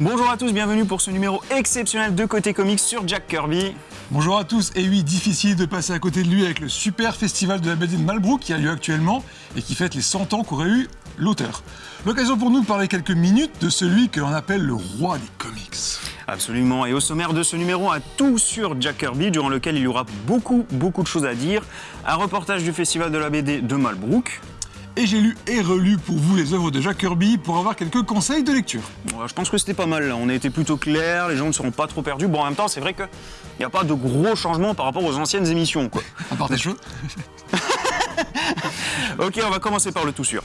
Bonjour à tous, bienvenue pour ce numéro exceptionnel de Côté Comics sur Jack Kirby. Bonjour à tous, et oui, difficile de passer à côté de lui avec le super festival de la BD de Malbrook qui a lieu actuellement et qui fête les 100 ans qu'aurait eu l'auteur. L'occasion pour nous de parler quelques minutes de celui que l'on appelle le roi des comics. Absolument, et au sommaire de ce numéro, un tout sur Jack Kirby, durant lequel il y aura beaucoup, beaucoup de choses à dire. Un reportage du festival de la BD de Malbrook. Et j'ai lu et relu pour vous les œuvres de Jack Kirby pour avoir quelques conseils de lecture. Je pense que c'était pas mal, là. on a été plutôt clair, les gens ne seront pas trop perdus. Bon, en même temps, c'est vrai qu'il n'y a pas de gros changements par rapport aux anciennes émissions, quoi. À part des choses. Ok, on va commencer par le tout sûr.